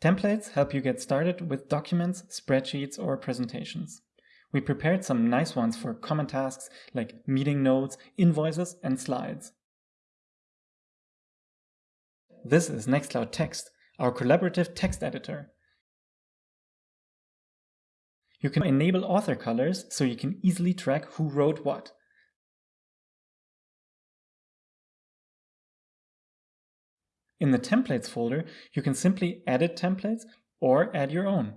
Templates help you get started with documents, spreadsheets, or presentations. We prepared some nice ones for common tasks like meeting notes, invoices, and slides. This is Nextcloud Text, our collaborative text editor. You can enable author colors so you can easily track who wrote what. In the templates folder, you can simply edit templates or add your own.